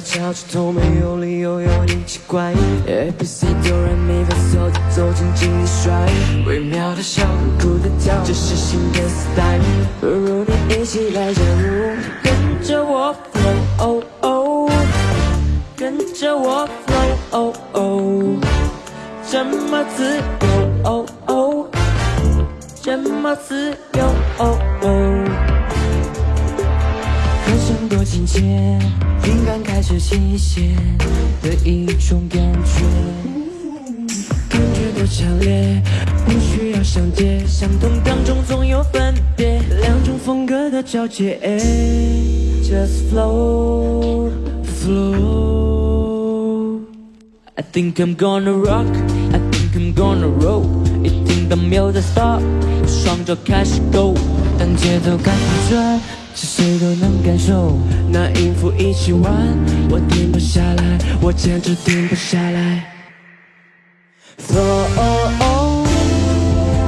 敲出头，没有理由有点奇怪。A B C 哆来咪发嗦，走进精力衰，微妙的笑，酷的跳，这是新的 style。不如你一起来加入，跟着我 flow，跟着我 flow，这么自由，哦哦这么自由。哦哦切，灵感开始倾泻的一种感觉，感觉多强烈，不需要相接，相同当中总有分别，两种风格的交界。Just flow, flow. I think I'm gonna rock, I think I'm gonna roll. 一听到 music stop，我双脚开始 go，当节奏开始转。是谁都能感受，那音符一起玩，我停不下来，我简直停不下来。Flow，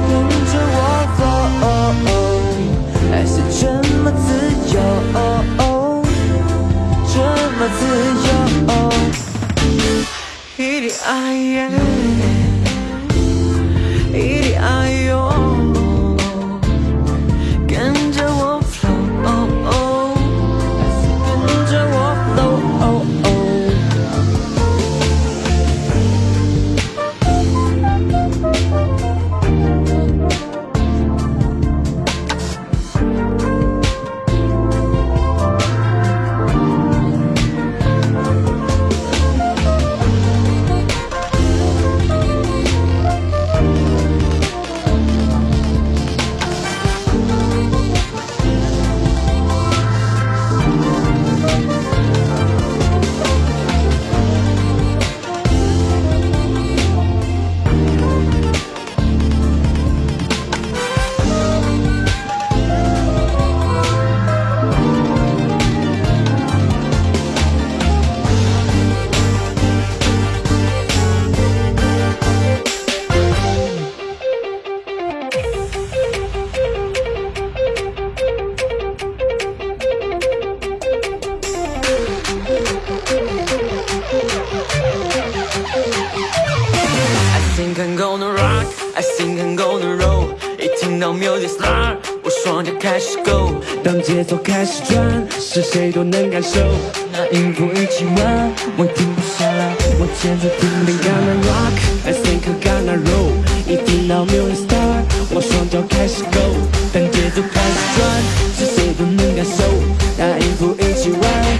跟着我 flow，还是这么自由，这么自由。一滴爱节奏开始转，是谁都能感受。那音符一起玩，我停不下来，我节奏停不 Gonna rock，I think I'm gonna roll。一听到 music start，我双脚开始 go。当节奏开始转，是谁都能感受。那音符一起玩。